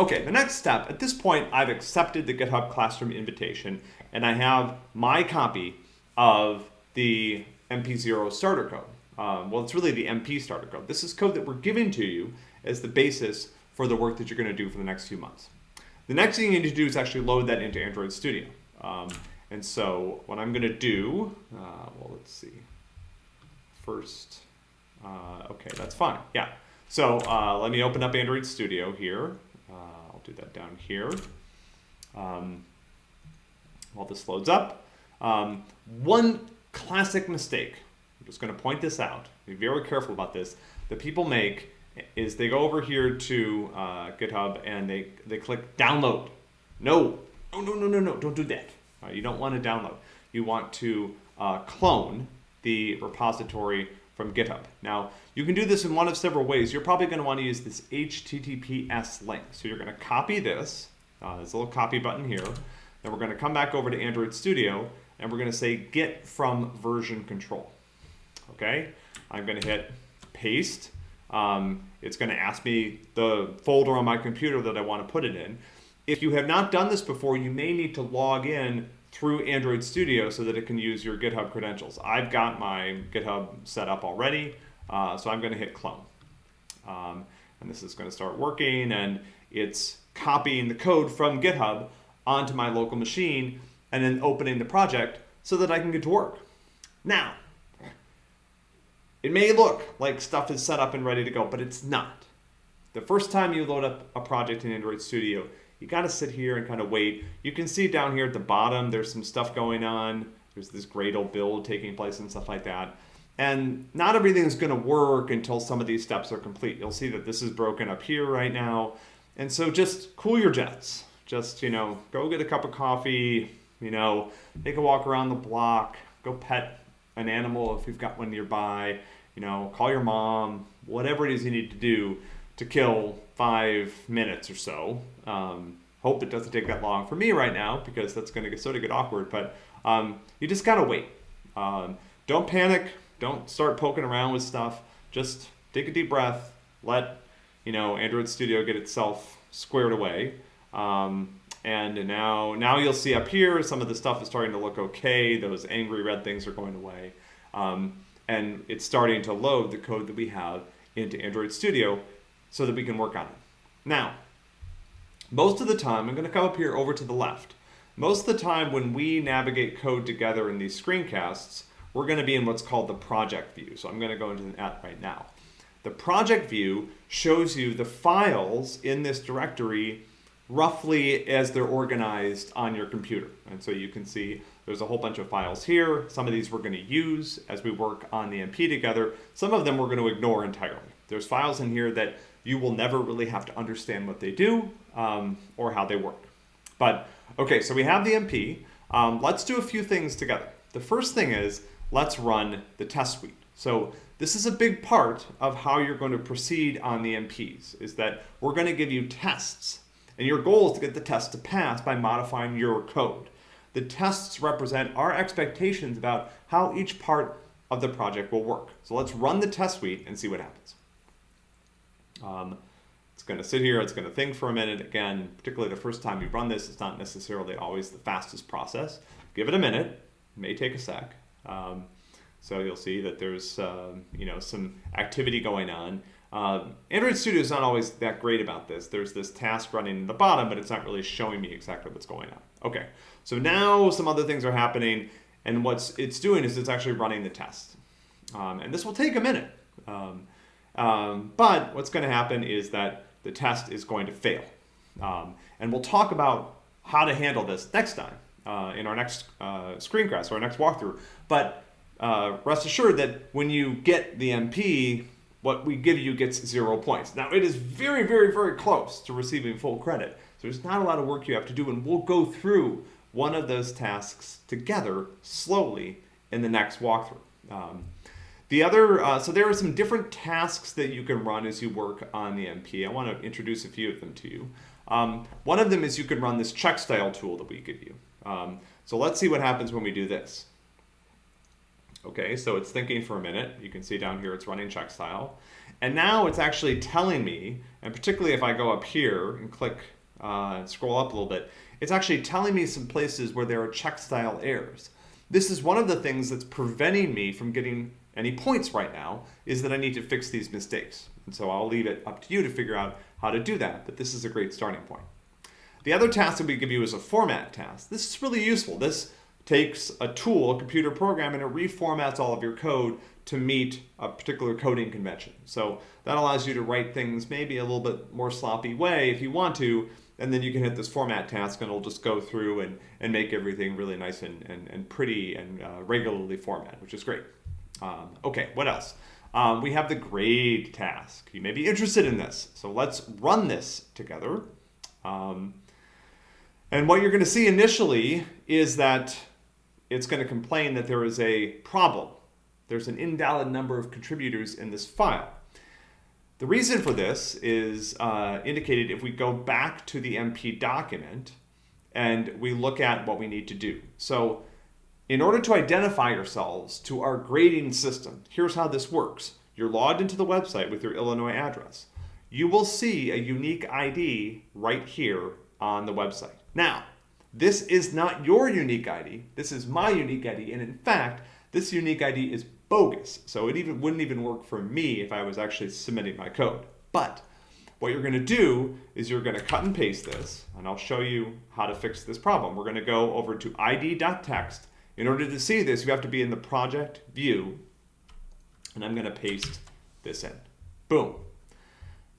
Okay, the next step, at this point, I've accepted the GitHub Classroom invitation, and I have my copy of the MP0 starter code. Um, well, it's really the MP starter code. This is code that we're giving to you as the basis for the work that you're going to do for the next few months. The next thing you need to do is actually load that into Android Studio. Um, and so what I'm going to do, uh, well, let's see. First, uh, okay, that's fine. Yeah. So uh, let me open up Android Studio here. Uh, I'll do that down here. Um, while this loads up. Um, one classic mistake, I'm just going to point this out, be very careful about this, that people make is they go over here to uh, GitHub and they, they click download. No, no, no, no, no, no, don't do that. Uh, you don't want to download. You want to uh, clone the repository from GitHub. Now, you can do this in one of several ways. You're probably going to want to use this HTTPS link. So you're going to copy this. Uh, there's a little copy button here. Then we're going to come back over to Android Studio and we're going to say get from version control. Okay, I'm going to hit paste. Um, it's going to ask me the folder on my computer that I want to put it in. If you have not done this before, you may need to log in through Android Studio so that it can use your GitHub credentials. I've got my GitHub set up already, uh, so I'm going to hit clone. Um, and this is going to start working, and it's copying the code from GitHub onto my local machine and then opening the project so that I can get to work. Now, it may look like stuff is set up and ready to go, but it's not. The first time you load up a project in Android Studio, you got to sit here and kind of wait. You can see down here at the bottom, there's some stuff going on. There's this Gradle build taking place and stuff like that. And not everything is to work until some of these steps are complete. You'll see that this is broken up here right now. And so just cool your jets. Just, you know, go get a cup of coffee, you know, take a walk around the block, go pet an animal if you've got one nearby, you know, call your mom, whatever it is you need to do to kill five minutes or so. Um, hope it doesn't take that long for me right now because that's going to get sort of get awkward. But um, you just gotta wait. Um, don't panic. Don't start poking around with stuff. Just take a deep breath. Let you know Android Studio get itself squared away. Um, and now, now you'll see up here, some of the stuff is starting to look okay. Those angry red things are going away. Um, and it's starting to load the code that we have into Android Studio so that we can work on it. Now, most of the time, I'm going to come up here over to the left. Most of the time when we navigate code together in these screencasts, we're going to be in what's called the project view. So I'm going to go into that right now. The project view shows you the files in this directory roughly as they're organized on your computer. And so you can see there's a whole bunch of files here. Some of these we're going to use as we work on the MP together. Some of them we're going to ignore entirely. There's files in here that you will never really have to understand what they do um, or how they work. But okay, so we have the MP. Um, let's do a few things together. The first thing is let's run the test suite. So this is a big part of how you're going to proceed on the MPs, is that we're going to give you tests and your goal is to get the test to pass by modifying your code. The tests represent our expectations about how each part of the project will work. So let's run the test suite and see what happens. Um, it's going to sit here, it's going to think for a minute. Again, particularly the first time you run this, it's not necessarily always the fastest process. Give it a minute, it may take a sec. Um, so you'll see that there's um, you know some activity going on. Uh, Android Studio is not always that great about this. There's this task running in the bottom, but it's not really showing me exactly what's going on. Okay, so now some other things are happening, and what's it's doing is it's actually running the test. Um, and this will take a minute. Um, um, but what's going to happen is that the test is going to fail. Um, and we'll talk about how to handle this next time uh, in our next uh, screencast or our next walkthrough. But uh, rest assured that when you get the MP, what we give you gets zero points. Now it is very, very, very close to receiving full credit. So there's not a lot of work you have to do and we'll go through one of those tasks together slowly in the next walkthrough. Um, the other, uh, so there are some different tasks that you can run as you work on the MP. I want to introduce a few of them to you. Um, one of them is you can run this check style tool that we give you. Um, so let's see what happens when we do this. Okay, so it's thinking for a minute. You can see down here it's running check style. And now it's actually telling me, and particularly if I go up here and click uh, scroll up a little bit, it's actually telling me some places where there are check style errors. This is one of the things that's preventing me from getting any points right now, is that I need to fix these mistakes. And so I'll leave it up to you to figure out how to do that, but this is a great starting point. The other task that we give you is a format task. This is really useful. This takes a tool, a computer program, and it reformats all of your code to meet a particular coding convention. So that allows you to write things maybe a little bit more sloppy way if you want to, and then you can hit this format task and it'll just go through and, and make everything really nice and, and, and pretty and uh, regularly formatted, which is great. Um, okay, what else? Um, we have the grade task. You may be interested in this. So let's run this together. Um, and what you're going to see initially is that it's going to complain that there is a problem. There's an invalid number of contributors in this file. The reason for this is uh, indicated if we go back to the MP document and we look at what we need to do. So in order to identify yourselves to our grading system, here's how this works. You're logged into the website with your Illinois address. You will see a unique ID right here on the website. Now, this is not your unique ID. This is my unique ID. And in fact, this unique ID is bogus. So it even wouldn't even work for me if I was actually submitting my code. But what you're going to do is you're going to cut and paste this, and I'll show you how to fix this problem. We're going to go over to id.txt. In order to see this, you have to be in the project view, and I'm going to paste this in. Boom.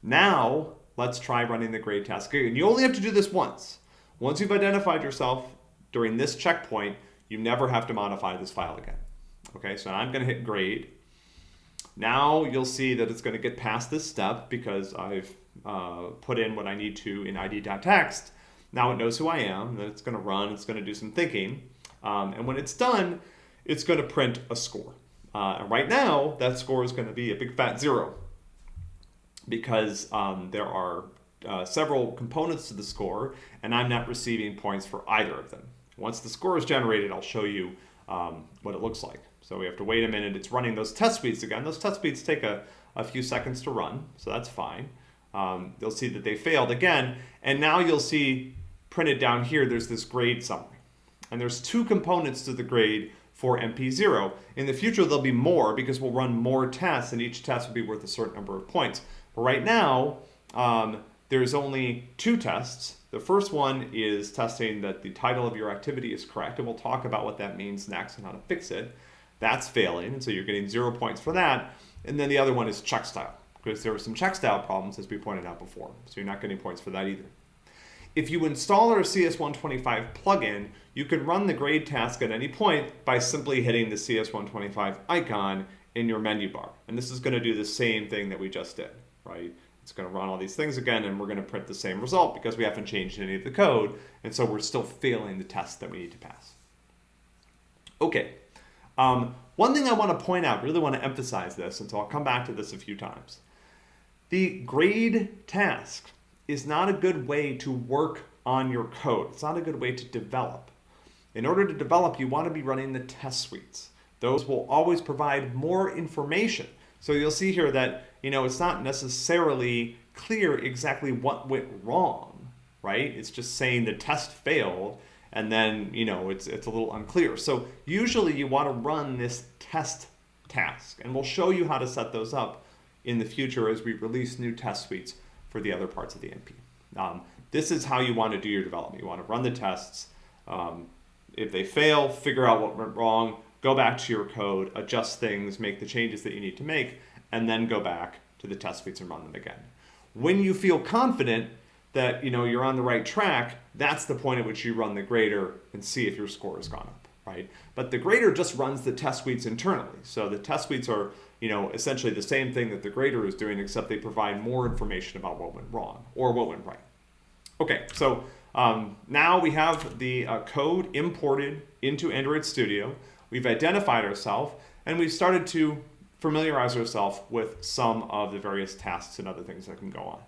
Now, let's try running the grade task. And you only have to do this once. Once you've identified yourself during this checkpoint, you never have to modify this file again. Okay, so I'm going to hit grade. Now you'll see that it's going to get past this step because I've uh, put in what I need to in id.txt. Now it knows who I am, then it's going to run, it's going to do some thinking. Um, and when it's done, it's going to print a score. Uh, and right now, that score is going to be a big fat zero because um, there are uh, several components to the score, and I'm not receiving points for either of them. Once the score is generated, I'll show you um, what it looks like. So we have to wait a minute. It's running those test suites again. Those test suites take a, a few seconds to run, so that's fine. Um, you'll see that they failed again, and now you'll see printed down here, there's this grade summary. And there's two components to the grade for MP0. In the future, there'll be more because we'll run more tests, and each test will be worth a certain number of points. But right now, um, there's only two tests. The first one is testing that the title of your activity is correct, and we'll talk about what that means next and how to fix it. That's failing, and so you're getting zero points for that. And then the other one is check style, because there were some check style problems, as we pointed out before, so you're not getting points for that either. If you install our CS125 plugin, you can run the grade task at any point by simply hitting the CS125 icon in your menu bar. And this is going to do the same thing that we just did, right? It's going to run all these things again, and we're going to print the same result because we haven't changed any of the code, and so we're still failing the test that we need to pass. Okay, um, one thing I want to point out, really want to emphasize this, and so I'll come back to this a few times. The grade task is not a good way to work on your code. It's not a good way to develop. In order to develop, you want to be running the test suites. Those will always provide more information. So you'll see here that you know, it's not necessarily clear exactly what went wrong, right? It's just saying the test failed and then, you know, it's, it's a little unclear. So usually you want to run this test task and we'll show you how to set those up in the future as we release new test suites for the other parts of the MP. Um, this is how you want to do your development. You want to run the tests. Um, if they fail, figure out what went wrong, go back to your code, adjust things, make the changes that you need to make, and then go back to the test suites and run them again. When you feel confident that you know you're on the right track, that's the point at which you run the grader and see if your score has gone up, right? But the grader just runs the test suites internally. So the test suites are you know essentially the same thing that the grader is doing, except they provide more information about what went wrong or what went right. Okay, so um, now we have the uh, code imported into Android Studio. We've identified ourselves, and we've started to familiarize ourselves with some of the various tasks and other things that can go on.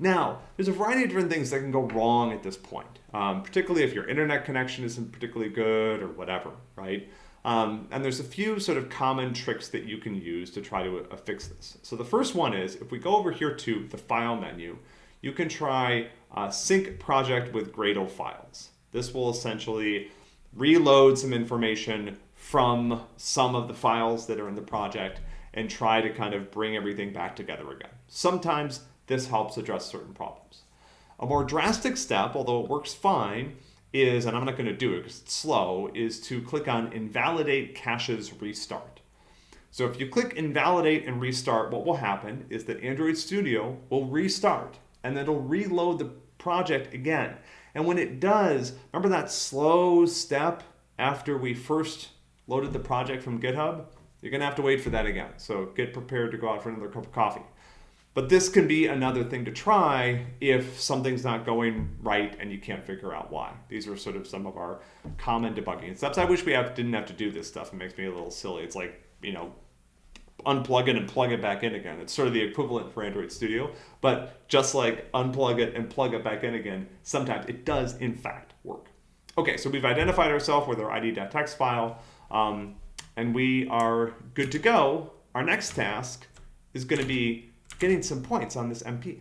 Now, there's a variety of different things that can go wrong at this point, um, particularly if your internet connection isn't particularly good or whatever, right? Um, and there's a few sort of common tricks that you can use to try to uh, fix this. So the first one is if we go over here to the file menu, you can try uh, sync project with Gradle files. This will essentially reload some information from some of the files that are in the project and try to kind of bring everything back together again. Sometimes this helps address certain problems. A more drastic step, although it works fine, is, and I'm not going to do it because it's slow, is to click on Invalidate Caches Restart. So if you click Invalidate and Restart, what will happen is that Android Studio will restart and then it'll reload the project again. And when it does, remember that slow step after we first loaded the project from GitHub? You're going to have to wait for that again. So get prepared to go out for another cup of coffee. But this can be another thing to try if something's not going right and you can't figure out why. These are sort of some of our common debugging steps. I wish we have, didn't have to do this stuff. It makes me a little silly. It's like, you know, unplug it and plug it back in again. It's sort of the equivalent for Android Studio. But just like unplug it and plug it back in again, sometimes it does in fact work. Okay, so we've identified ourselves with our id.txt file, um, and we are good to go. Our next task is going to be getting some points on this MP.